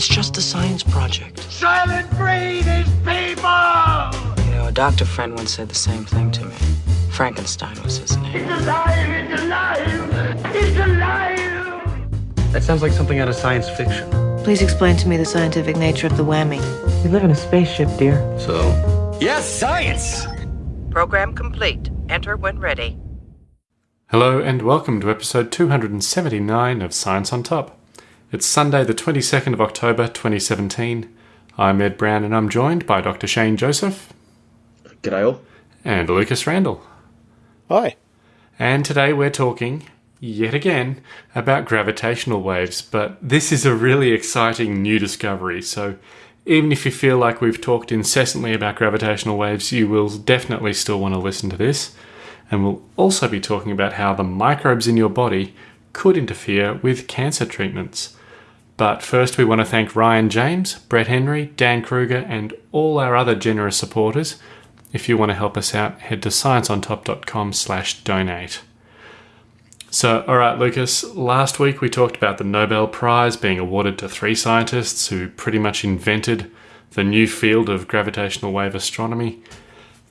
It's just a science project. Soylent Green is people! You know, a doctor friend once said the same thing to me. Frankenstein was his name. It's alive! It's alive! It's alive! That sounds like something out of science fiction. Please explain to me the scientific nature of the whammy. We live in a spaceship, dear. So, Yes, science! Program complete. Enter when ready. Hello and welcome to episode 279 of Science on Top. It's Sunday, the 22nd of October 2017. I'm Ed Brown and I'm joined by Dr. Shane Joseph g'day all. and Lucas Randall. Hi. And today we're talking, yet again, about gravitational waves, but this is a really exciting new discovery. So even if you feel like we've talked incessantly about gravitational waves, you will definitely still want to listen to this. And we'll also be talking about how the microbes in your body could interfere with cancer treatments. But first, we want to thank Ryan James, Brett Henry, Dan Kruger, and all our other generous supporters. If you want to help us out, head to scienceontop.com slash donate. So, all right, Lucas, last week we talked about the Nobel Prize being awarded to three scientists who pretty much invented the new field of gravitational wave astronomy.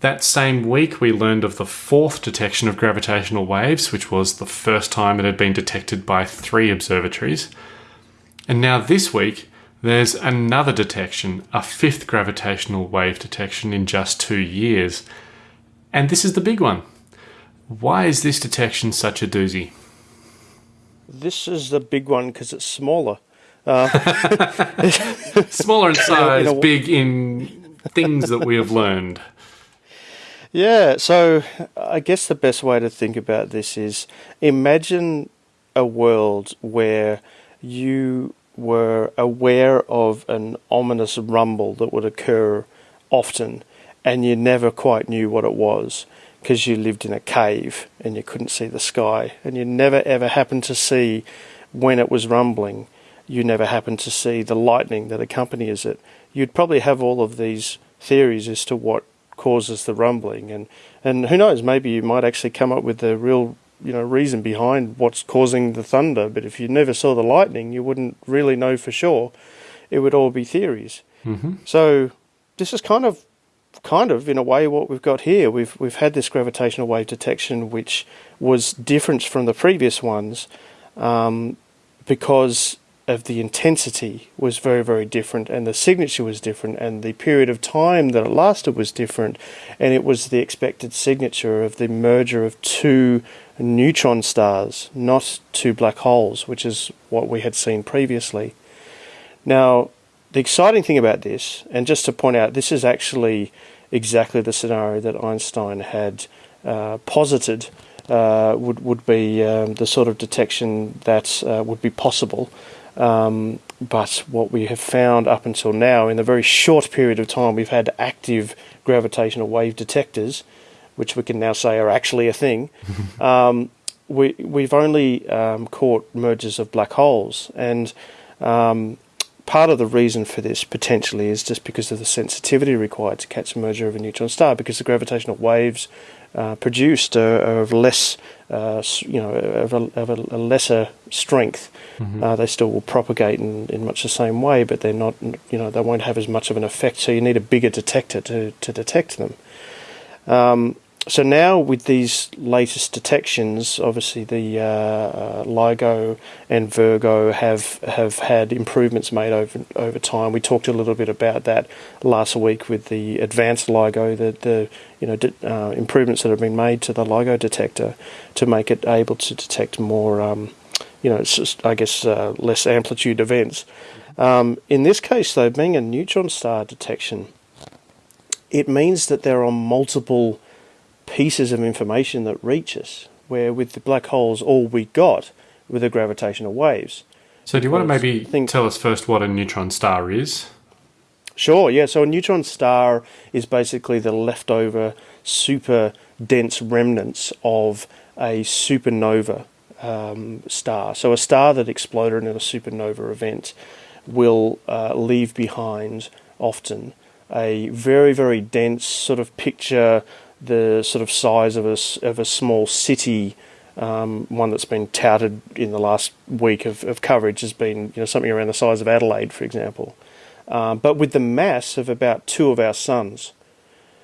That same week, we learned of the fourth detection of gravitational waves, which was the first time it had been detected by three observatories. And now this week, there's another detection, a fifth gravitational wave detection in just two years. And this is the big one. Why is this detection such a doozy? This is the big one because it's smaller. Uh, smaller in size, in big in things that we have learned. Yeah, so I guess the best way to think about this is imagine a world where you were aware of an ominous rumble that would occur often and you never quite knew what it was because you lived in a cave and you couldn't see the sky and you never ever happened to see when it was rumbling. You never happened to see the lightning that accompanies it. You'd probably have all of these theories as to what causes the rumbling and and who knows maybe you might actually come up with the real you know reason behind what's causing the thunder. But if you never saw the lightning you wouldn't really know for sure. It would all be theories. Hmm so this is kind of kind of in a way what we've got here. We've we've had this gravitational wave detection which was different from the previous ones um, because of the intensity was very very different and the signature was different and the period of time that it lasted was different and it was the expected signature of the merger of two neutron stars not two black holes which is what we had seen previously now the exciting thing about this and just to point out this is actually exactly the scenario that Einstein had uh, posited uh, would would be um, the sort of detection that uh, would be possible. Um, but what we have found up until now, in the very short period of time we've had active gravitational wave detectors, which we can now say are actually a thing, um, we, we've only um, caught mergers of black holes. And um, part of the reason for this potentially is just because of the sensitivity required to catch a merger of a neutron star, because the gravitational waves uh, produced are, are of less, uh, you know, of a, of a, a lesser strength. Uh, they still will propagate in, in much the same way, but they're not, you know, they won't have as much of an effect. So you need a bigger detector to, to detect them. Um, so now with these latest detections, obviously the uh, uh, LIGO and Virgo have have had improvements made over over time. We talked a little bit about that last week with the advanced LIGO, the the you know uh, improvements that have been made to the LIGO detector to make it able to detect more, um, you know, just, I guess uh, less amplitude events. Um, in this case, though, being a neutron star detection, it means that there are multiple pieces of information that reach us, where with the black holes, all we got were the gravitational waves. So, do you want to maybe think- tell us first what a neutron star is? Sure, yeah. So a neutron star is basically the leftover super dense remnants of a supernova um, star. So a star that exploded in a supernova event will uh, leave behind often a very very dense sort of picture the sort of size of a of a small city Um, one that's been touted in the last week of, of coverage has been you know something around the size of Adelaide, for example, um, but with the mass of about two of our suns.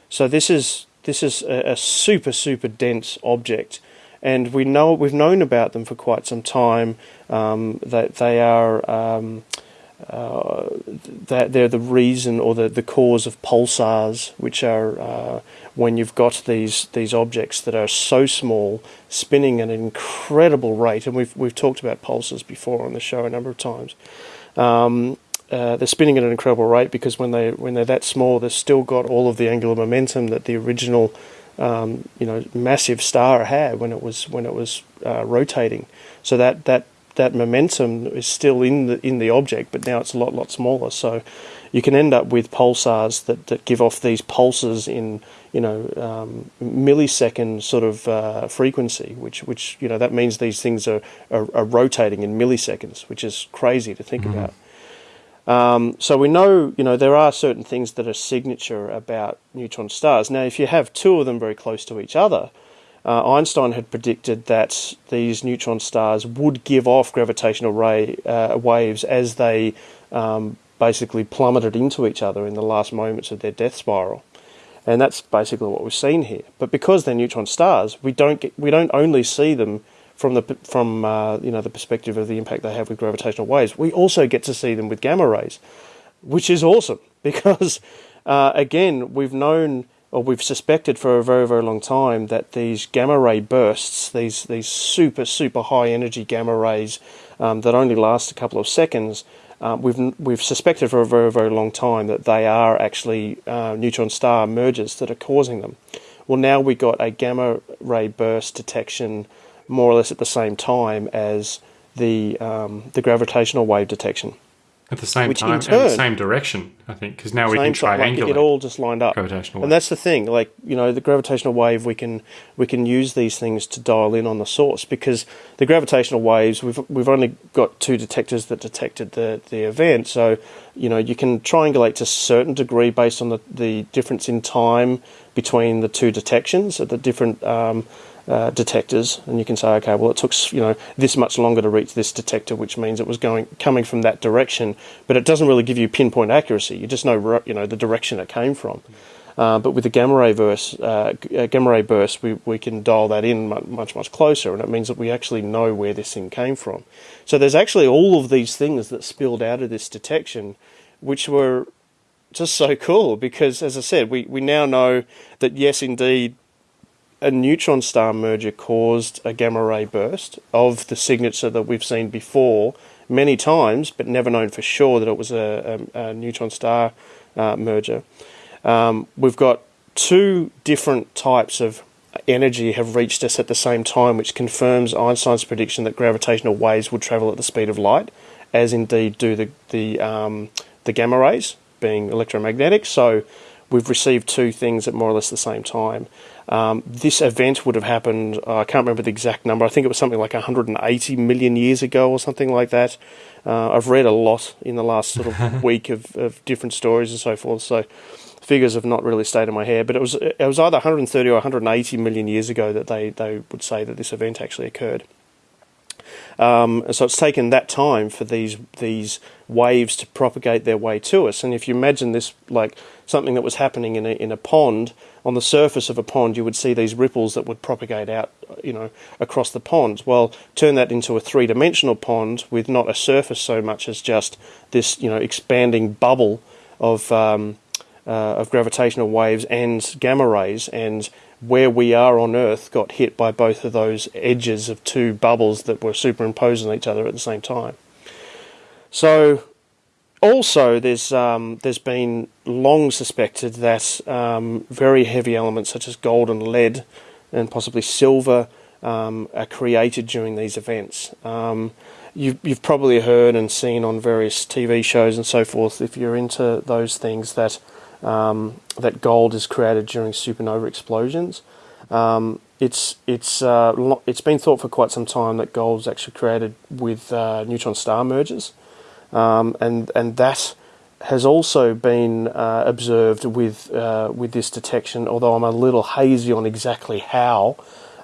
So this is this is a, a super super dense object, and we know we've known about them for quite some time. Um, that they are um, uh, that they're the reason or the, the cause of pulsars, which are uh, when you've got these these objects that are so small, spinning at an incredible rate. And we've we've talked about pulsars before on the show a number of times. Um, uh, they're spinning at an incredible rate because when they when they're that small, they've still got all of the angular momentum that the original, um, you know, massive star had when it was when it was uh, rotating. So that that that momentum is still in the in the object, but now it's a lot lot smaller. So you can end up with pulsars that, that give off these pulses in you know um, millisecond sort of uh, frequency, which which you know that means these things are, are, are rotating in milliseconds, which is crazy to think mm-hmm. about. Um, so we know, you know, there are certain things that are signature about neutron stars. Now, if you have two of them very close to each other, uh, Einstein had predicted that these neutron stars would give off gravitational ray uh, waves as they um, basically plummeted into each other in the last moments of their death spiral. And that's basically what we've seen here. But because they're neutron stars, we don't get, we don't only see them from the from uh, you know the perspective of the impact they have with gravitational waves. We also get to see them with gamma rays, which is awesome because uh, again we've known we've suspected for a very, very long time that these gamma ray bursts, these, these super, super high energy gamma rays um, that only last a couple of seconds, uh, we've, we've suspected for a very, very long time that they are actually uh, neutron star mergers that are causing them. Well, now we got a gamma ray burst detection more or less at the same time as the, um, the gravitational wave detection. At the same time, in turn, the same direction, I think, because now we can triangulate. Like it all just lined up. Gravitational and that's the thing, like you know, the gravitational wave. We can we can use these things to dial in on the source because the gravitational waves. We've we've only got two detectors that detected the the event, so you know you can triangulate to a certain degree based on the the difference in time between the two detections at the different. Um, uh, detectors, and you can say, okay, well, it took you know this much longer to reach this detector, which means it was going coming from that direction. But it doesn't really give you pinpoint accuracy. You just know you know the direction it came from. Uh, but with the gamma ray burst, uh, uh, gamma ray burst, we, we can dial that in much much closer, and it means that we actually know where this thing came from. So there's actually all of these things that spilled out of this detection, which were just so cool because, as I said, we, we now know that yes, indeed, a neutron star merger caused a gamma ray burst of the signature that we've seen before many times, but never known for sure that it was a, a, a neutron star uh, merger. Um, we've got two different types of energy have reached us at the same time, which confirms Einstein's prediction that gravitational waves would travel at the speed of light, as indeed do the the, um, the gamma rays, being electromagnetic. So we've received two things at more or less the same time. Um, this event would have happened, uh, I can't remember the exact number, I think it was something like 180 million years ago or something like that. Uh, I've read a lot in the last sort of week of, of different stories and so forth, so figures have not really stayed in my head, but it was it was either 130 or 180 million years ago that they, they would say that this event actually occurred. Um, so it's taken that time for these these waves to propagate their way to us. And if you imagine this like something that was happening in a in a pond, on the surface of a pond, you would see these ripples that would propagate out, you know, across the pond. Well, turn that into a three-dimensional pond with not a surface so much as just this, you know, expanding bubble of um, uh, of gravitational waves and gamma rays, and where we are on Earth got hit by both of those edges of two bubbles that were superimposed on each other at the same time. So, also, there's um, there's been long suspected that um, very heavy elements such as gold and lead, and possibly silver, um, are created during these events. Um, you've you've probably heard and seen on various TV shows and so forth. If you're into those things, that um, that gold is created during supernova explosions. Um, it's it's uh, it's been thought for quite some time that gold is actually created with uh, neutron star mergers, um, and and that has also been uh, observed with uh, with this detection. Although I'm a little hazy on exactly how,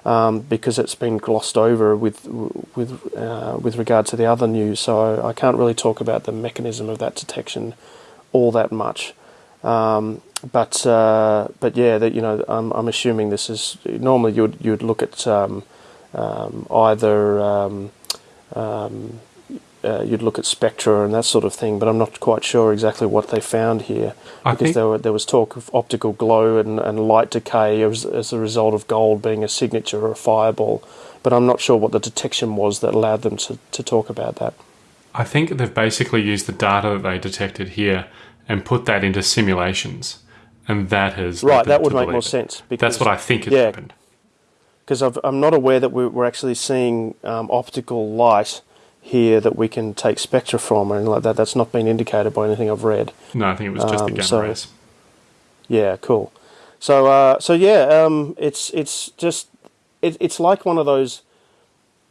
um, because it's been glossed over with with uh, with regard to the other news. So I can't really talk about the mechanism of that detection all that much. Um, but uh, but yeah, that you know, I'm, I'm assuming this is normally you'd you'd look at um, um, either um, um, uh, you'd look at spectra and that sort of thing, but I'm not quite sure exactly what they found here I because think- there, were, there was talk of optical glow and, and light decay as, as a result of gold being a signature or a fireball, but I'm not sure what the detection was that allowed them to, to talk about that. I think they've basically used the data that they detected here and put that into simulations, and that has Right, that would make more it. sense. Because, That's what I think has yeah, happened. because I'm not aware that we- we're actually seeing um, optical light here that we can take spectra from or anything like that. That's not been indicated by anything I've read. No, I think it was just the Um, gamma so- rays. Yeah, cool. So, uh, so yeah, um, it's it's just it, it's like one of those.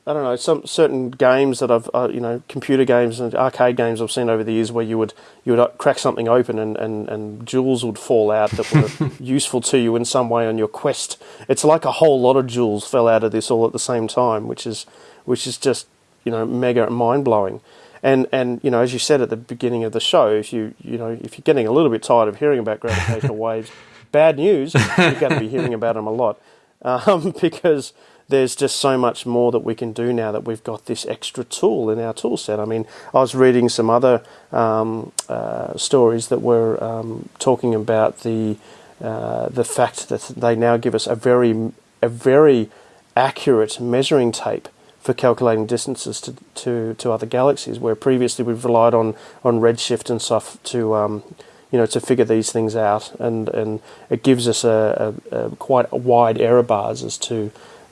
I don't know some certain games that I've uh, you know computer games and arcade games I've seen over the years where you would you would crack something open and, and, and jewels would fall out that were useful to you in some way on your quest. It's like a whole lot of jewels fell out of this all at the same time, which is which is just you know mega mind blowing. And and you know as you said at the beginning of the show, if you you know if you're getting a little bit tired of hearing about gravitational waves, bad news. You're going to be hearing about them a lot um, because there's just so much more that we can do now that we've got this extra tool in our tool set. I mean, I was reading some other um, uh, stories that were um, talking about the uh, the fact that they now give us a very a very accurate measuring tape for calculating distances to, to, to other galaxies, where previously we've relied on, on redshift and stuff to um, you know to figure these things out, and, and it gives us a, a, a quite wide error bars as to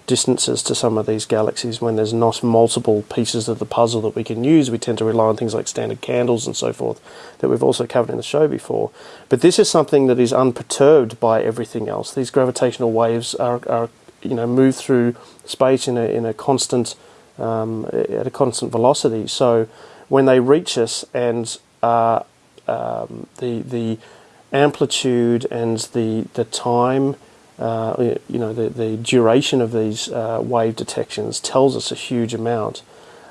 distances to some of these galaxies when there's not multiple pieces of the puzzle that we can use. We tend to rely on things like standard candles and so forth that we've also covered in the show before. But this is something that is unperturbed by everything else. These gravitational waves are, are you know move through space in a in a constant um, at a constant velocity. So when they reach us and uh, um, the the amplitude and the the time, uh, you know, the the duration of these uh, wave detections tells us a huge amount,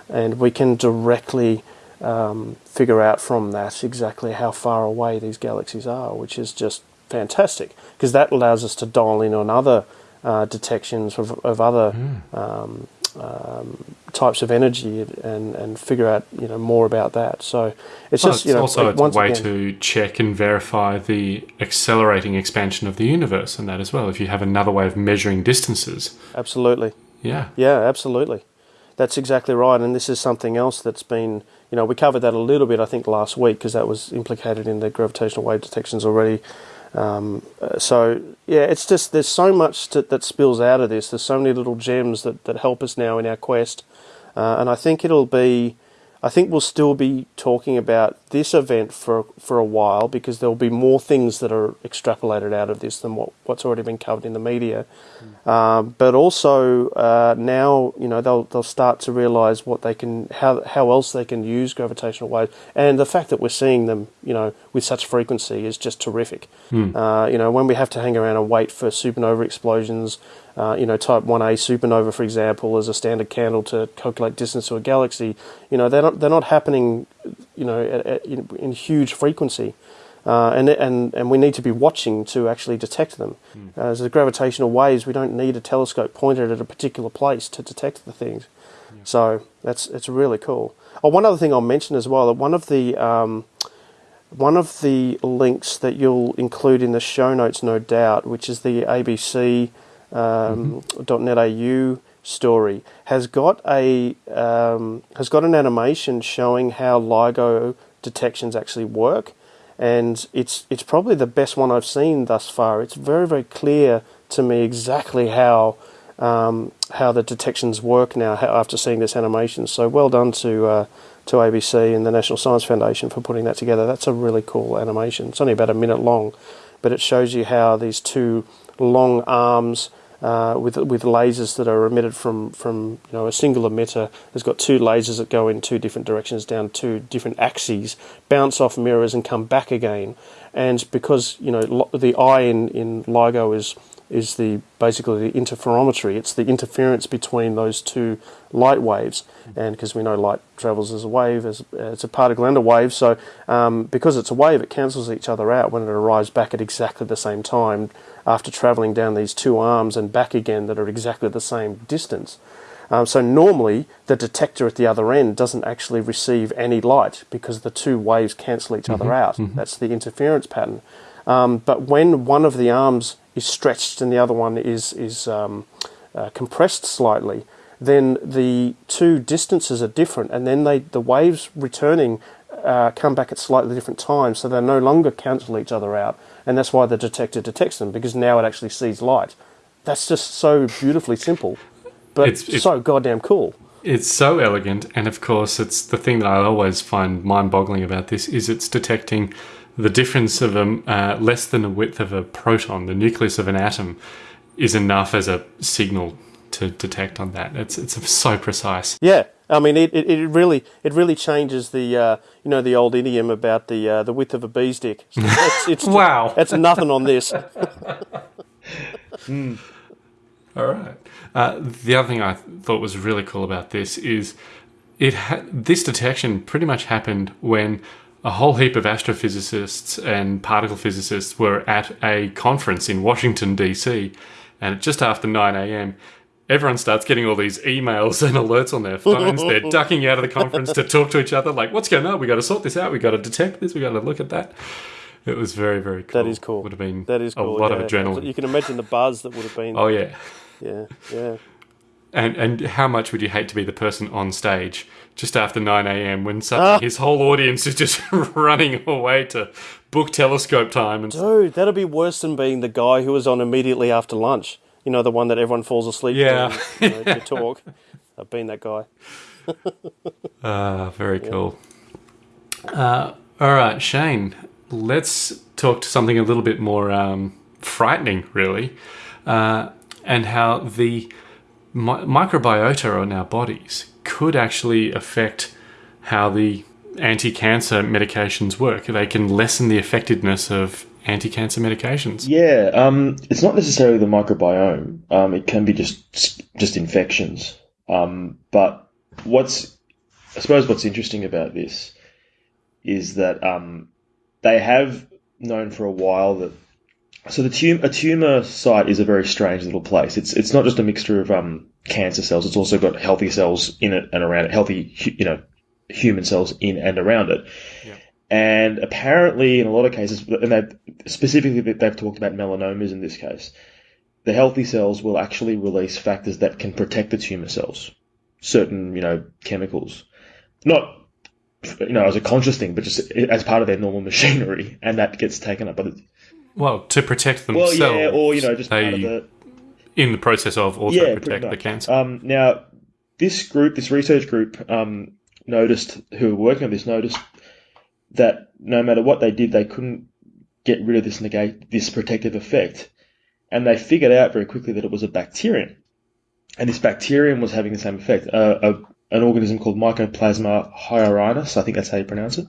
and we can directly um, figure out from that exactly how far away these galaxies are, which is just fantastic because that allows us to dial in on other uh, detections of, of other um, um, types of energy and, and figure out you know more about that. So it's just it's you know also like, a way again, to check and verify the accelerating expansion of the universe and that as well. If you have another way of measuring distances, absolutely yeah, yeah absolutely that's exactly right and this is something else that's been you know we covered that a little bit I think last week because that was implicated in the gravitational wave detections already. Um, so yeah, it's just there's so much to, that spills out of this. There's so many little gems that, that help us now in our quest, uh, and I think it'll be. I think we'll still be talking about this event for for a while because there'll be more things that are extrapolated out of this than what, what's already been covered in the media. Um, but also uh, now, you know, they'll they'll start to realise what they can, how how else they can use gravitational waves, and the fact that we're seeing them, you know, with such frequency is just terrific. Uh, you know, when we have to hang around and wait for supernova explosions, uh, you know, Type One A supernova, for example, as a standard candle to calculate distance to a galaxy, you know, they're not they're not happening, you know, at, at, in, in huge frequency. Uh, and, and, and we need to be watching to actually detect them. Uh, as the gravitational waves, we don't need a telescope pointed at a particular place to detect the things. So that's it's really cool. Oh, one other thing I'll mention as well. that One of the um, one of the links that you'll include in the show notes, no doubt, which is the ABC um, .net.au story, has got a um, has got an animation showing how LIGO detections actually work, and it's it's probably the best one I've seen thus far. It's very very clear to me exactly how um, how the detections work now after seeing this animation. So well done to uh, to ABC and the National Science Foundation for putting that together. That's a really cool animation. It's only about a minute long, but it shows you how these two long arms uh, with with lasers that are emitted from from you know a single emitter has got two lasers that go in two different directions down two different axes, bounce off mirrors and come back again. And because you know the I in in LIGO is is the basically the interferometry. It's the interference between those two light waves, and because we know light travels as a wave, as it's a particle and a wave, so um, because it's a wave, it cancels each other out when it arrives back at exactly the same time after travelling down these two arms and back again that are exactly the same distance. Um, so normally the detector at the other end doesn't actually receive any light because the two waves cancel each other out. That's the interference pattern. Um, but when one of the arms is stretched and the other one is is um, uh, compressed slightly, then the two distances are different, and then they the waves returning uh, come back at slightly different times, so they no longer cancel each other out, and that's why the detector detects them because now it actually sees light. That's just so beautifully simple, but It's- it's- so goddamn cool. It's so elegant, and of course, it's the thing that I always find mind-boggling about this is it's detecting the difference of a uh, less than the width of a proton. The nucleus of an atom is enough as a signal to detect on that. It's it's so precise. Yeah, I mean, it, it, it really it really changes the uh, you know the old idiom about the uh, the width of a bee's dick. It's, it's Wow. it's nothing on this. All right. Uh, the other thing I thought was really cool about this is it ha- this detection pretty much happened when a whole heap of astrophysicists and particle physicists were at a conference in Washington D.C. and just after 9 a.m. Everyone starts getting all these emails and alerts on their phones. They're ducking out of the conference to talk to each other, like, "What's going on? We got to sort this out. We got to detect this. We got to look at that." It was very, very cool. That is cool. Would have been That is a lot yeah. of adrenaline. You can imagine the buzz that would have been. Oh yeah. Yeah, yeah. And and how much would you hate to be the person on stage just after 9 a.m. when Ah. suddenly his whole audience is just running away to book telescope time and Dude, that'd be worse than being the guy who was on immediately after lunch. You know, the one that everyone falls asleep Yeah. to, you know, to talk. I've been that guy. Ah, very cool. Uh, all right, Shane, let's talk to something a little bit more um, frightening, really, uh, and how the mi- microbiota in our bodies could actually affect how the anti-cancer medications work. They can lessen the effectiveness of anti-cancer medications. Yeah, um, it's not necessarily the microbiome. Um, it can be just just infections. Um, but what's I suppose what's interesting about this is that um, they have known for a while that so the tum- a tumor site is a very strange little place. It's it's not just a mixture of um, cancer cells. It's also got healthy cells in it and around it, healthy you know human cells in and around it. And apparently, in a lot of cases, and they specifically they've talked about melanomas in this case, the healthy cells will actually release factors that can protect the tumor cells, certain you know chemicals, not you know as a conscious thing, but just as part of their normal machinery, and that gets taken up. But it, Well, to protect well, themselves. yeah, or you know just part of they, the in the process of also yeah, protect the cancer. Um, now, this group, this research group, um, noticed who were working on this noticed that no matter what they did, they couldn't get rid of this negate this protective effect, and they figured out very quickly that it was a bacterium, and this bacterium was having the same effect. Uh, a, an organism called Mycoplasma hyorhinis, I think that's how you pronounce it.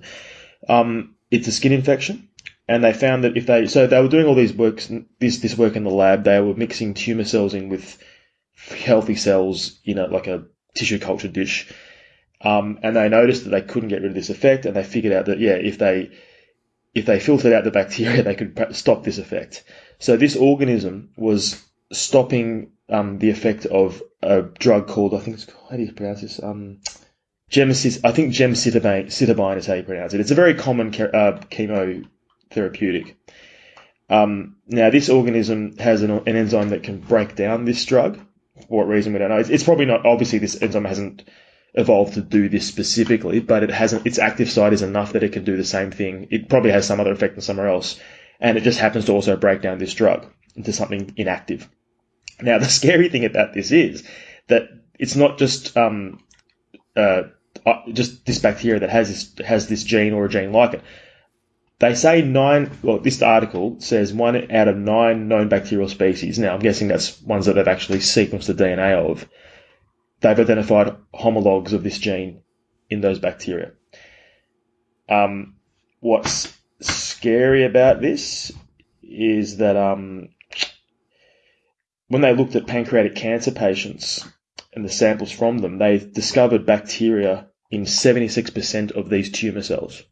Um, it's a skin infection, and they found that if they so they were doing all these works this this work in the lab, they were mixing tumor cells in with healthy cells in a like a tissue culture dish. Um, and they noticed that they couldn't get rid of this effect, and they figured out that yeah, if they if they filtered out the bacteria, they could stop this effect. So this organism was stopping um, the effect of a drug called I think it's how do you pronounce this? Um, gemcis, I think gemcitabine citabine is how you pronounce it. It's a very common uh, chemotherapeutic. Um, now this organism has an, an enzyme that can break down this drug. For what reason we don't know. It's, it's probably not obviously this enzyme hasn't evolved to do this specifically, but it hasn't. Its active site is enough that it can do the same thing. It probably has some other effect on somewhere else, and it just happens to also break down this drug into something inactive. Now, the scary thing about this is that it's not just um, uh, uh, just this bacteria that has this has this gene or a gene like it. They say nine. Well, this article says one out of nine known bacterial species. Now, I'm guessing that's ones that they've actually sequenced the DNA of they've identified homologs of this gene in those bacteria. Um, what's scary about this is that um, when they looked at pancreatic cancer patients and the samples from them, they discovered bacteria in 76% of these tumor cells.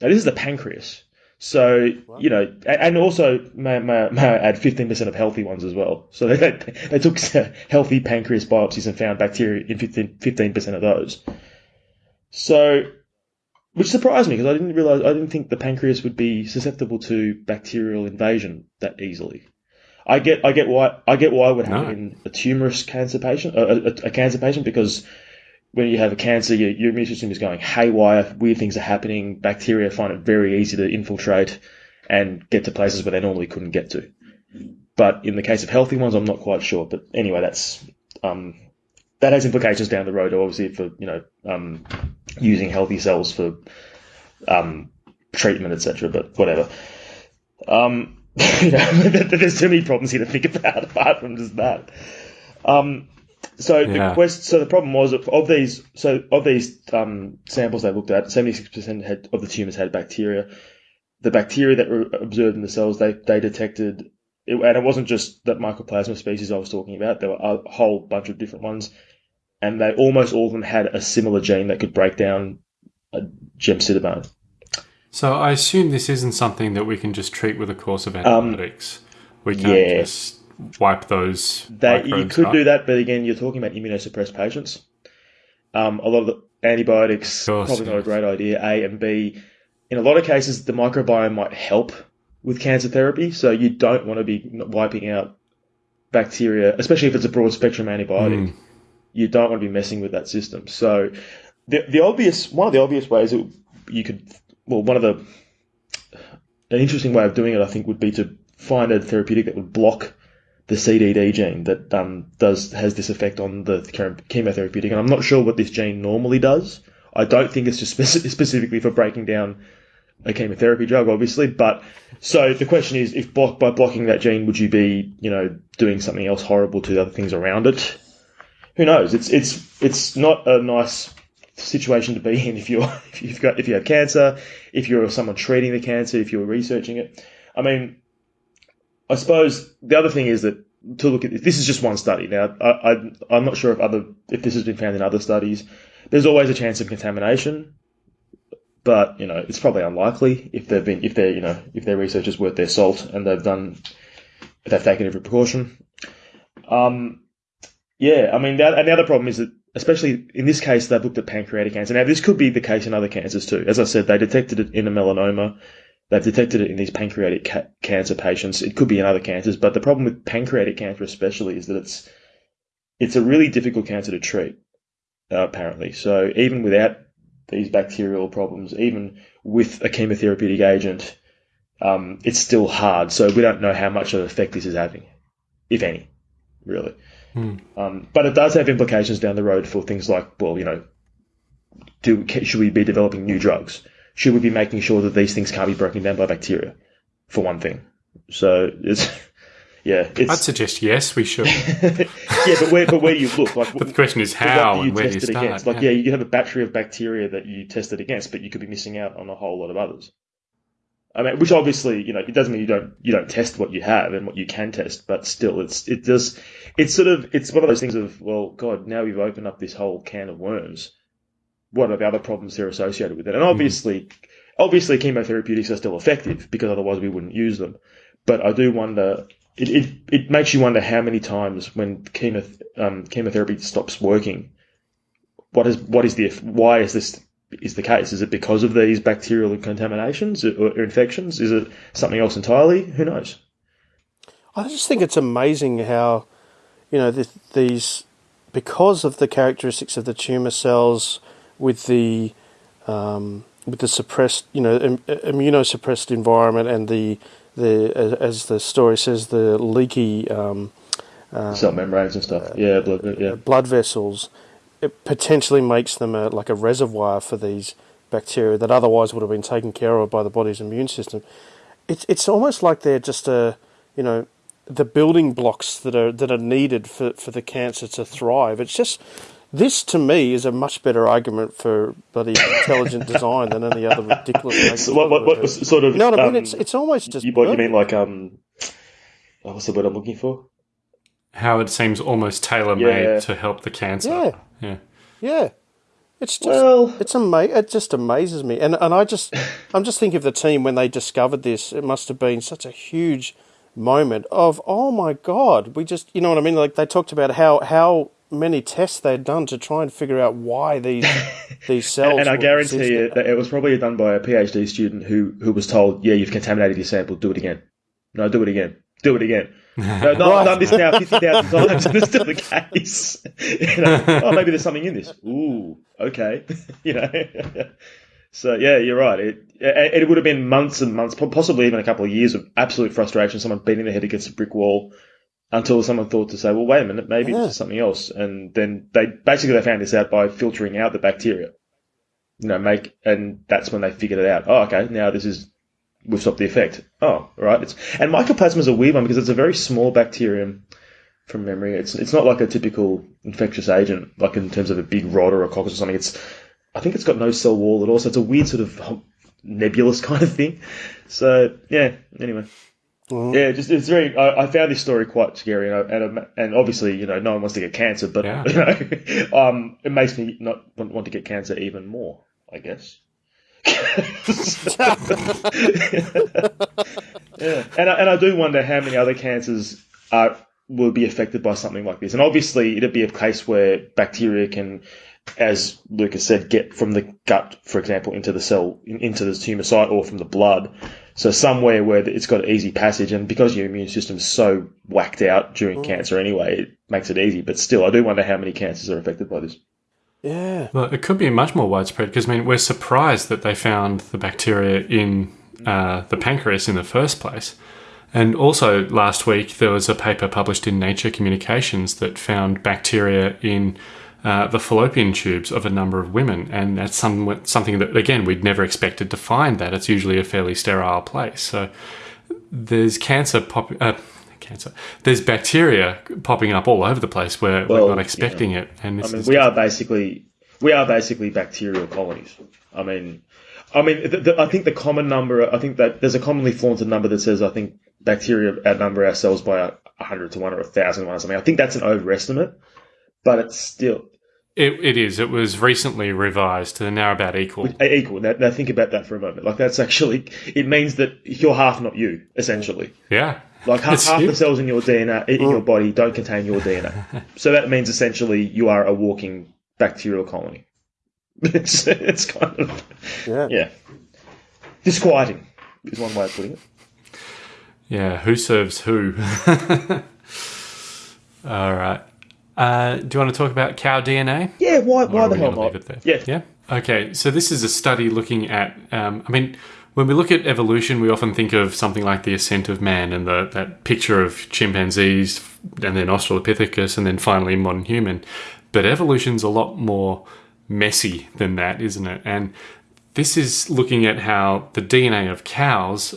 Now, this is the pancreas. So, you know, and also, may, may, may I add 15% of healthy ones as well. So they, they took healthy pancreas biopsies and found bacteria in 15, 15% of those. So, which surprised me because I didn't realize, I didn't think the pancreas would be susceptible to bacterial invasion that easily. I get, I get why, I get why it would happen No. in a tumorous cancer patient, a, a, a cancer patient, because when you have a cancer, your, your immune system is going haywire, weird things are happening, bacteria find it very easy to infiltrate and get to places where they normally couldn't get to. But in the case of healthy ones, I'm not quite sure. But anyway, that's um, that has implications down the road, obviously, for you know um, using healthy cells for um, treatment, etc. But whatever. Um, you know, there's too many problems here to think about apart from just that. Um, so Yeah. the quest, so the problem was of, of these, so of these um, samples they looked at, seventy six percent of the tumors had bacteria. The bacteria that were observed in the cells, they they detected, it, and it wasn't just that mycoplasma species I was talking about. There were a whole bunch of different ones, and they almost all of them had a similar gene that could break down a gemcitabine. So I assume this isn't something that we can just treat with a course of Um, antibiotics. we can't yeah. just wipe those. They, you could up. do that, but again, you're talking about immunosuppressed patients. Um, a lot of the antibiotics course, probably not a great idea. A and B, in a lot of cases, the microbiome might help with cancer therapy, so you don't want to be wiping out bacteria, especially if it's a broad spectrum antibiotic. Mm. You don't want to be messing with that system. So, the the obvious one of the obvious ways that you could, well, one of the an interesting way of doing it, I think, would be to find a therapeutic that would block the CDD gene that um, does has this effect on the chem- chemotherapeutic. And I'm not sure what this gene normally does. I don't think it's just speci- specifically for breaking down a chemotherapy drug, obviously. But so the question is, if block, by blocking that gene, would you be, you know, doing something else horrible to the other things around it? Who knows? It's it's it's not a nice situation to be in if you're if you've got if you have cancer, if you're someone treating the cancer, if you're researching it. I mean, I suppose the other thing is that to look at this, this is just one study. Now, I, I, I'm not sure if other if this has been found in other studies. There's always a chance of contamination, but you know it's probably unlikely if they've been if they're you know if their research is worth their salt and they've done they've taken every precaution. Um, yeah, I mean, the, and the other problem is that especially in this case they've looked at pancreatic cancer. Now this could be the case in other cancers too. As I said, they detected it in a melanoma. They've detected it in these pancreatic ca- cancer patients. It could be in other cancers, but the problem with pancreatic cancer, especially, is that it's it's a really difficult cancer to treat. Uh, apparently, so even without these bacterial problems, even with a chemotherapeutic agent, um, it's still hard. So we don't know how much of an effect this is having, if any, really. Um, but it does have implications down the road for things like, well, you know, do should we be developing new drugs? Should we be making sure that these things can't be broken down by bacteria, for one thing? So it's yeah, I'd suggest yes, we should. yeah, but where but where do you look? Like, But the question is how do and where do you test it start? against? Like, yeah. you have a battery of bacteria that you tested against, but you could be missing out on a whole lot of others. I mean, which obviously, you know, it doesn't mean you don't you don't test what you have and what you can test, but still, it's it does it's sort of it's one of those things of well, God, now we've opened up this whole can of worms. What are the other problems that are associated with it? And obviously, obviously, chemotherapeutics are still effective because otherwise we wouldn't use them. But I do wonder. It, it, it makes you wonder how many times when chemo, um, chemotherapy stops working, what is what is the why is this is the case? Is it because of these bacterial contaminations or, infections? Is it something else entirely? Who knows? I just think it's amazing how, you know, th- these, because of the characteristics of the tumor cells with the, um, with the suppressed, you know, Im- immunosuppressed environment and the, the as, the story says, the leaky um, Cell membranes and stuff. Yeah, blood, yeah. blood vessels, it potentially makes them a, like a reservoir for these bacteria that otherwise would have been taken care of by the body's immune system. It's it's almost like they're just a you know the building blocks that are that are needed for, for the cancer to thrive. It's just this to me is a much better argument for bloody intelligent design than any other ridiculous. So what, what, what sort of? You know what I mean? um, It's it's almost just you, what you mean like um? oh, what's the word I'm looking for? how it seems almost tailor made Yeah. to help the cancer. Yeah. Yeah. Yeah. It's just Well- it's ama- it just amazes me. And and I just I'm just thinking of the team when they discovered this, it must have been such a huge moment of oh my god, we just you know what I mean? Like they talked about how how many tests they'd done to try and figure out why these these cells and I guarantee you that it was probably done by a PhD student who who was told, "Yeah, you've contaminated your sample. Do it again. No, do it again. Do it again. No, no I've done this now fifty thousand times, and it's still the case. you know, oh, maybe there's something in this. Ooh, okay. you know. So yeah, you're right. It, it it would have been months and months, possibly even a couple of years of absolute frustration. Someone beating their head against a brick wall until someone thought to say, "Well, wait a minute, maybe Yeah. is something else." And then they basically they found this out by filtering out the bacteria. You know, make and that's when they figured it out. Oh, okay, now this is we've stopped the effect. Oh, right. It's and mycoplasma is a weird one because it's a very small bacterium. From memory, it's it's not like a typical infectious agent, like in terms of a big rod or a coccus or something. It's I think it's got no cell wall at all, so it's a weird sort of nebulous kind of thing. So yeah. Anyway, yeah, just it's very. I, I found this story quite scary, and I, and, I, and obviously, you know, no one wants to get cancer, but Yeah. you know, um, it makes me not want, want to get cancer even more. I guess. yeah, and I, and I do wonder how many other cancers are will be affected by something like this. And obviously, it'd be a case where bacteria can, as Lucas said, get from the gut, for example, into the cell, in- into the tumor site, or from the blood. So somewhere where it's got easy passage, and because your immune system is so whacked out during cancer anyway, it makes it easy. But still, I do wonder how many cancers are affected by this. Yeah. Well, it could be much more widespread because I mean we're surprised that they found the bacteria in uh, the pancreas in the first place. And also last week there was a paper published in Nature Communications that found bacteria in uh, the fallopian tubes of a number of women, and that's some, something that again we'd never expected to find. That it's usually a fairly sterile place. So there's cancer pop. Uh, Cancer. There's bacteria popping up all over the place where Well, we're not expecting it, and I mean, we are basically we are basically bacterial colonies. I mean, I mean, the, the, I think the common number. I think that there's a commonly flaunted number that says I think bacteria outnumber ourselves by a, a hundred to one or a thousand to one or something. I think that's an overestimate, but it's still It, it is. It was recently revised. They're now about equal. Eh, equal. Now, now think about that for a moment. Like that's actually it means that you're half, not you, essentially. Yeah. Like half, half the cells in your DNA in your mm. body don't contain your DNA, so that means essentially you are a walking bacterial colony. It's it's kind of Yeah. yeah disquieting is one way of putting it. Yeah. Who serves who? All right. Uh, do you want to talk about cow DNA? Yeah, why why the hell gonna not? it there? Yeah, Yeah. Okay. So this is a study looking at. Um, I mean, when we look at evolution, we often think of something like the ascent of man and the, that picture of chimpanzees and then Australopithecus and then finally modern human. But evolution's a lot more messy than that, isn't it? And this is looking at how the DNA of cows,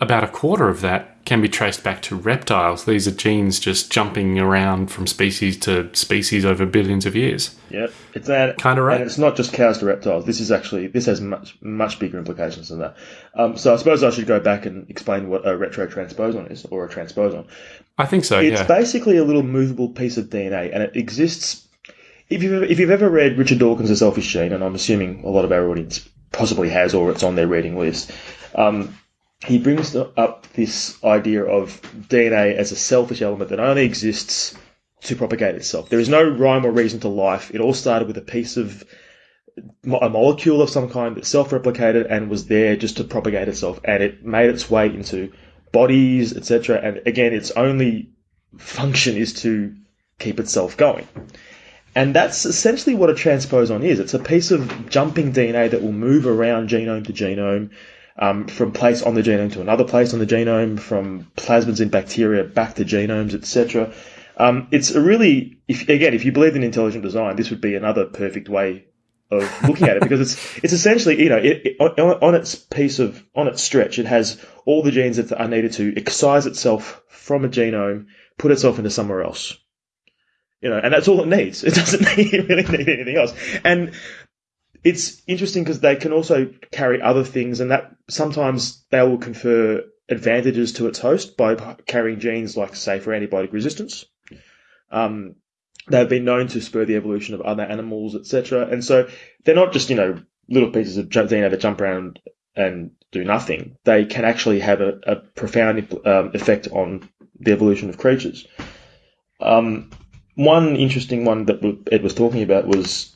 about a quarter of that can be traced back to reptiles. These are genes just jumping around from species to species over billions of years. yeah. It's that Kinda right. And it's not just cows to reptiles. This is actually this has much much bigger implications than that. Um, so I suppose I should go back and explain what a retrotransposon is or a transposon. I think so, It's yeah. basically a little movable piece of DNA, and it exists. If you've if you've ever read Richard Dawkins' The Selfish Gene, and I'm assuming a lot of our audience possibly has, or it's on their reading list, um, he brings up this idea of DNA as a selfish element that only exists to propagate itself. There is no rhyme or reason to life. It all started with a piece of a molecule of some kind that self-replicated and was there just to propagate itself, and it made its way into bodies, etc. And again, its only function is to keep itself going. And that's essentially what a transposon is. It's a piece of jumping DNA that will move around genome to genome, um, from place on the genome to another place on the genome, from plasmids in bacteria back to genomes, etc. Um, it's a really, if, again, if you believe in intelligent design, this would be another perfect way of looking at it because it's it's essentially you know it, it, on, on its piece of on its stretch it has all the genes that are needed to excise itself from a genome, put itself into somewhere else. You know, and that's all it needs. It doesn't need, really need anything else. And it's interesting because they can also carry other things, and that sometimes they will confer advantages to its host by carrying genes like, say, for antibiotic resistance, Um, they've been known to spur the evolution of other animals, etc. And so they're not just you know little pieces of DNA that jump around and do nothing. They can actually have a, a profound um, effect on the evolution of creatures. Um, one interesting one that Ed was talking about was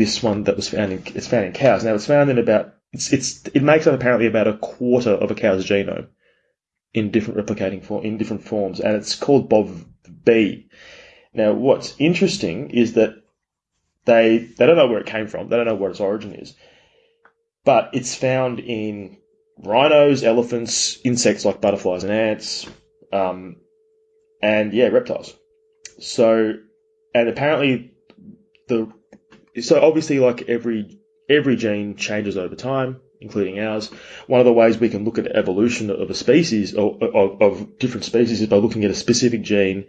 this one that was found in it's found in cows. Now it's found in about it's it's it makes up apparently about a quarter of a cow's genome in different replicating form in different forms, and it's called Bov B. Now, what's interesting is that they they don't know where it came from. They don't know what its origin is, but it's found in rhinos, elephants, insects like butterflies and ants, um, and yeah, reptiles. So, and apparently the so obviously like every every gene changes over time, including ours. One of the ways we can look at evolution of a species of, of, of different species is by looking at a specific gene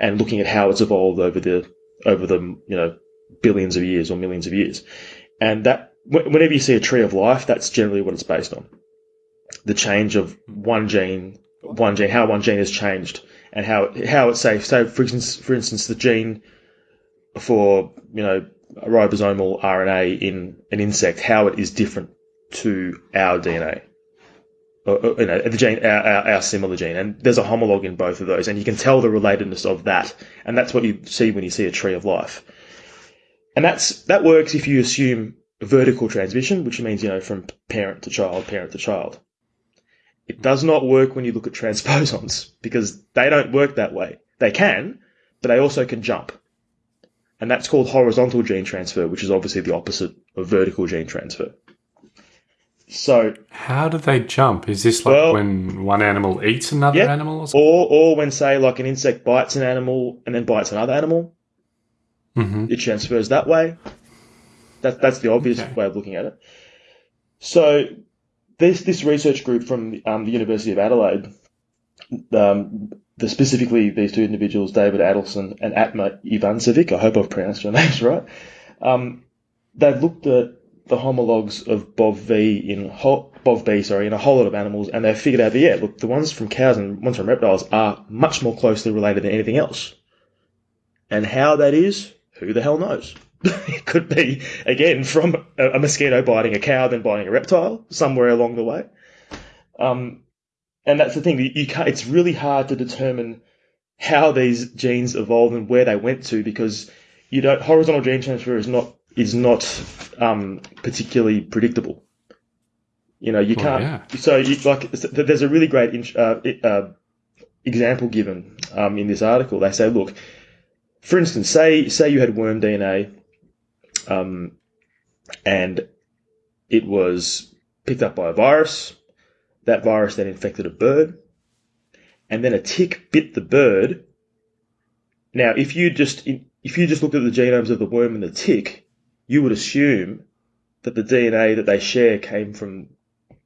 and looking at how it's evolved over the over the you know billions of years or millions of years. And that whenever you see a tree of life, that's generally what it's based on. The change of one gene, one gene, how one gene has changed, and how how it's safe. So, for instance, for instance, the gene for you know ribosomal RNA in an insect, how it is different to our DNA. Or, you know, the gene, our, our, our, similar gene, and there's a homologue in both of those, and you can tell the relatedness of that, and that's what you see when you see a tree of life. And that's that works if you assume vertical transmission, which means you know from parent to child, parent to child. It does not work when you look at transposons because they don't work that way. They can, but they also can jump and that's called horizontal gene transfer, which is obviously the opposite of vertical gene transfer. So, how do they jump? Is this like well, when one animal eats another yeah, animal, or, or, or when say like an insect bites an animal and then bites another animal, mm-hmm. it transfers that way. That, that's the obvious okay. way of looking at it. So, this this research group from um, the University of Adelaide um, the, specifically these two individuals, David Adelson and Atma Ivancevic, I hope I've pronounced your names right, um, they've looked at the homologs of BOV-V in BOV-B, sorry, in a whole lot of animals, and they've figured out that yeah, look, the ones from cows and ones from reptiles are much more closely related than anything else. And how that is, who the hell knows? it could be again from a, a, mosquito biting a cow, then biting a reptile somewhere along the way. Um, and that's the thing. You can't, it's really hard to determine how these genes evolved and where they went to because you don't horizontal gene transfer is not is not um, particularly predictable. You know, you can't. yeah. So, you, like, there's a really great uh, uh, example given um, in this article. They say, look, for instance, say say you had worm DNA, um, and it was picked up by a virus, that virus then infected a bird, and then a tick bit the bird. Now, if you just if you just looked at the genomes of the worm and the tick, you would assume that the DNA that they share came from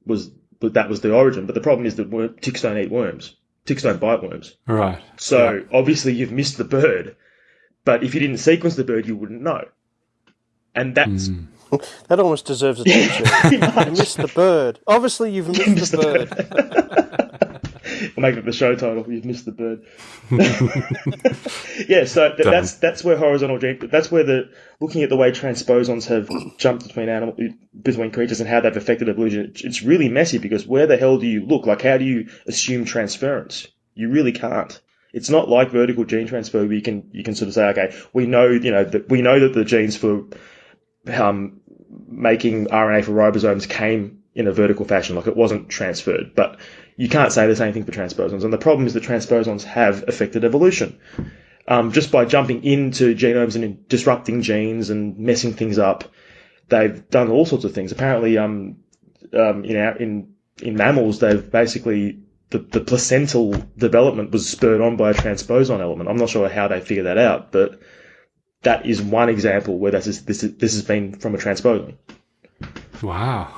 was that was the origin. But the problem is that worm, ticks don't eat worms. Ticks don't bite worms. Right. So obviously you've missed the bird. But if you didn't sequence the bird, you wouldn't know. And that's mm. that almost deserves a teacher. you missed the bird. Obviously, you've missed, missed the, bird. bird. we'll make it the show title. You've missed the bird. yeah, so th- that's that's where horizontal gene. That's where the looking at the way transposons have jumped between animal between creatures and how they've affected evolution. It's really messy because where the hell do you look? Like, how do you assume transference? You really can't. It's not like vertical gene transfer where you can you can sort of say, okay, we know you know that we know that the genes for um, making RNA for ribosomes came in a vertical fashion, like it wasn't transferred. But you can't say the same thing for transposons. And the problem is that transposons have affected evolution. Um, just by jumping into genomes and disrupting genes and messing things up, they've done all sorts of things. Apparently, um, um, in, our, in in mammals, they've basically the, the placental development was spurred on by a transposon element. I'm not sure how they figured that out, but that is one example where this is, this is, this has been from a transposon. Wow.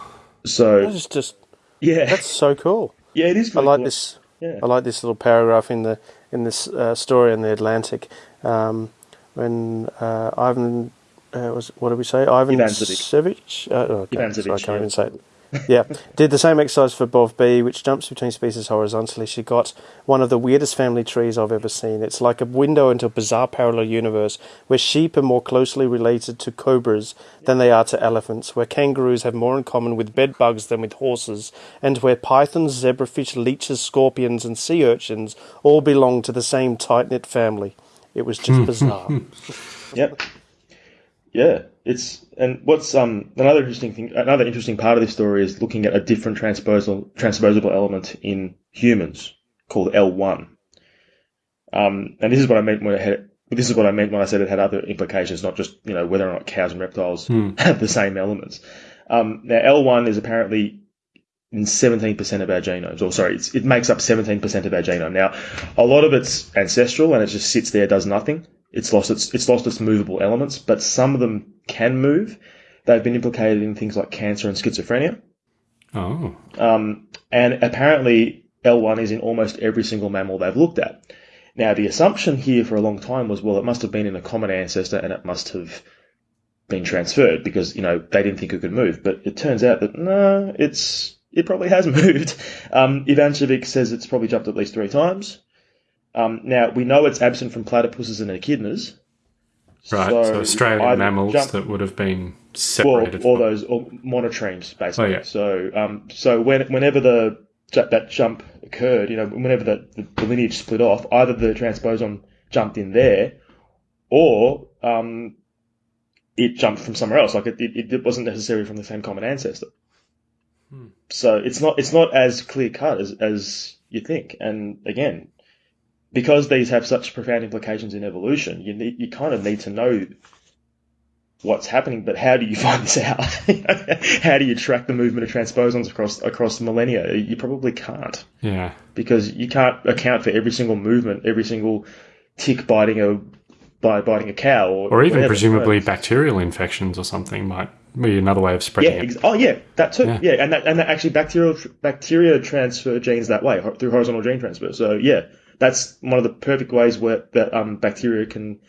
So that's just yeah, that's so cool. Yeah, it is. Really I like cool. this. Yeah. I like this little paragraph in the in this uh, story in the Atlantic um, when uh, Ivan uh, was what did we say? Ivan Ivancevic. Sevic? Uh, oh, okay. Ivancevic, Sorry, I can't yeah. even say it. yeah, did the same exercise for Bov B, which jumps between species horizontally. She got one of the weirdest family trees I've ever seen. It's like a window into a bizarre parallel universe where sheep are more closely related to cobras than they are to elephants, where kangaroos have more in common with bed bugs than with horses, and where pythons, zebrafish, leeches, scorpions, and sea urchins all belong to the same tight knit family. It was just hmm. bizarre. Yep. Yeah, it's and what's um another interesting thing, another interesting part of this story is looking at a different transposable transposable element in humans called L one. Um, and this is what I meant when I had. This is what I meant when I said it had other implications, not just you know whether or not cows and reptiles have the same elements. Um, now L one is apparently in 17% of our genomes, or sorry, it's, it makes up 17% of our genome. Now, a lot of it's ancestral and it just sits there, does nothing. It's lost its, it's lost its movable elements, but some of them can move. They've been implicated in things like cancer and schizophrenia. Oh, Um, and apparently L1 is in almost every single mammal they've looked at. Now, the assumption here for a long time was, well, it must have been in a common ancestor and it must have been transferred because, you know, they didn't think it could move. But it turns out that, no, it's, it probably has moved. Um, Ivancevic says it's probably jumped at least three times. Um, now, we know it's absent from platypuses and echidnas. right. So, Australian mammals jump- that would have been well, separated. all those or monotremes basically. Oh, yeah. So, um, so when, whenever the that jump occurred, you know, whenever the, the, the lineage split off, either the transposon jumped in there, or um, it jumped from somewhere else. Like it, it, it wasn't necessarily from the same common ancestor. So it's not it's not as clear cut as as you think. And again, because these have such profound implications in evolution, you need you kind of need to know what's happening, but how do you find this out? how do you track the movement of transposons across across millennia? You probably can't yeah. because you can't account for every single movement, every single tick biting a by biting a cow, or, Or even whatever. presumably bacterial infections or something might be another way of spreading Yeah. it. Oh, yeah. That too. Yeah. Yeah, and that, and that actually bacterial bacteria transfer genes that way through horizontal gene transfer. So yeah, that's one of the perfect ways where that um, bacteria can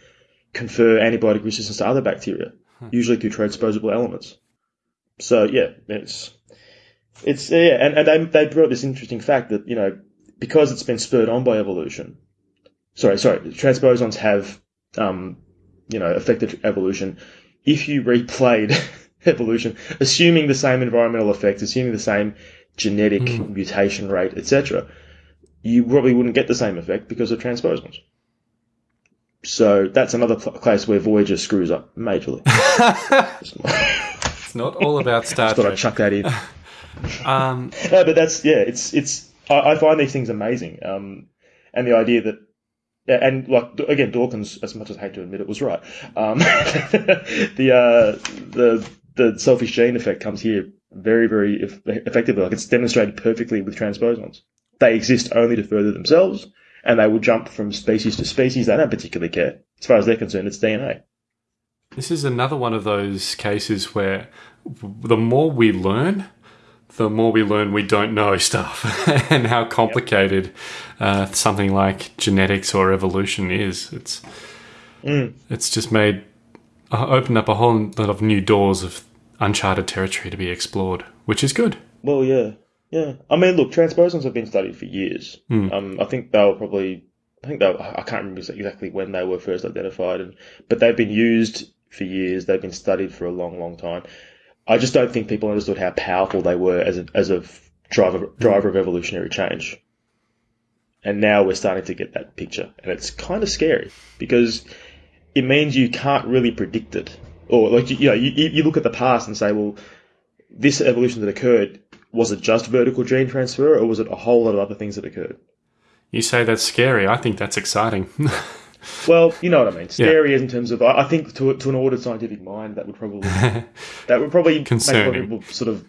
confer antibiotic resistance to other bacteria, usually through transposable elements. So yeah, it's it's yeah, and, and they they brought this interesting fact that you know because it's been spurred on by evolution. Sorry, sorry, transposons have um, you know affected evolution. If you replayed evolution, assuming the same environmental effects, assuming the same genetic mutation rate, etc., you probably wouldn't get the same effect because of transposons. So that's another pl- place where Voyager screws up majorly. Just It's not all about Star thought I'd chuck that in. Um, No, but that's yeah. It's it's. I, I find these things amazing, um, and the idea that. And like again, Dawkins, as much as I hate to admit it, was right. Um, the uh, the the selfish gene effect comes here very very effectively. Like it's demonstrated perfectly with transposons. They exist only to further themselves, and they will jump from species to species. They don't particularly care. As far as they're concerned, it's DNA. This is another one of those cases where the more we learn, the more we learn we don't know stuff and how complicated uh, something like genetics or evolution is. It's it's just made uh, opened up a whole lot of new doors of uncharted territory to be explored, which is good. Well, yeah, yeah. I mean, look, transposons have been studied for years. Um, I think they were probably, I think they, were, I can't remember exactly when they were first identified, and but they've been used for years. They've been studied for a long, long time. I just don't think people understood how powerful they were as a as a driver driver of evolutionary change. And now we're starting to get that picture, and it's kind of scary because it means you can't really predict it, or like you, you know, you, you look at the past and say, well, this evolution that occurred was it just vertical gene transfer, or was it a whole lot of other things that occurred? You say that's scary. I think that's exciting. Well, you know what I mean. Scary is in terms of, I think to, to an ordered scientific mind, that would probably that would probably make Concerning. people sort of.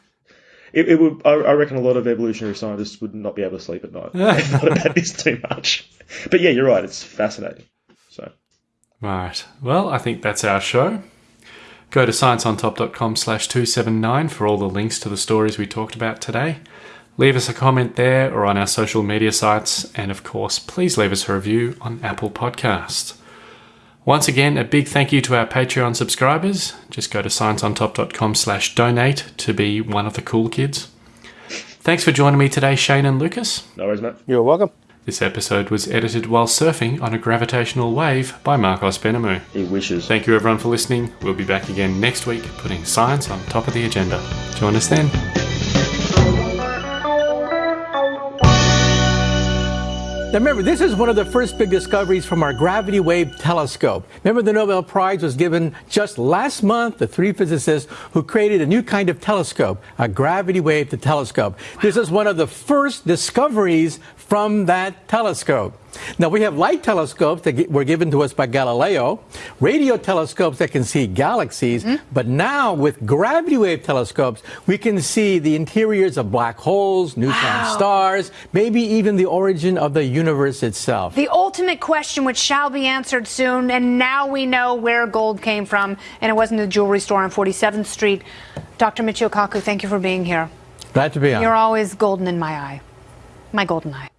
It, it would. I, I reckon a lot of evolutionary scientists would not be able to sleep at night. they thought about this too much. But yeah, you're right. It's fascinating. So Right. Well, I think that's our show. Go to scienceontop.com slash 279 for all the links to the stories we talked about today. Leave us a comment there or on our social media sites. And of course, please leave us a review on Apple Podcast. Once again, a big thank you to our Patreon subscribers. Just go to scienceontop.com slash donate to be one of the cool kids. Thanks for joining me today, Shane and Lucas. No worries, mate. You're welcome. This episode was edited while surfing on a gravitational wave by Marcos Benamu. He wishes. Thank you everyone for listening. We'll be back again next week, putting science on top of the agenda. Join us then. Now remember, this is one of the first big discoveries from our gravity wave telescope. Remember the Nobel Prize was given just last month to three physicists who created a new kind of telescope, a gravity wave telescope. This is one of the first discoveries from that telescope. Now we have light telescopes that were given to us by Galileo, radio telescopes that can see galaxies, mm-hmm. but now with gravity wave telescopes, we can see the interiors of black holes, neutron Wow. stars, maybe even the origin of the universe itself. The ultimate question, which shall be answered soon, and now we know where gold came from, and it wasn't a jewelry store on 47th Street. Dr. Michio Kaku, thank you for being here. Glad to be on. You're always golden in my eye. My golden eye.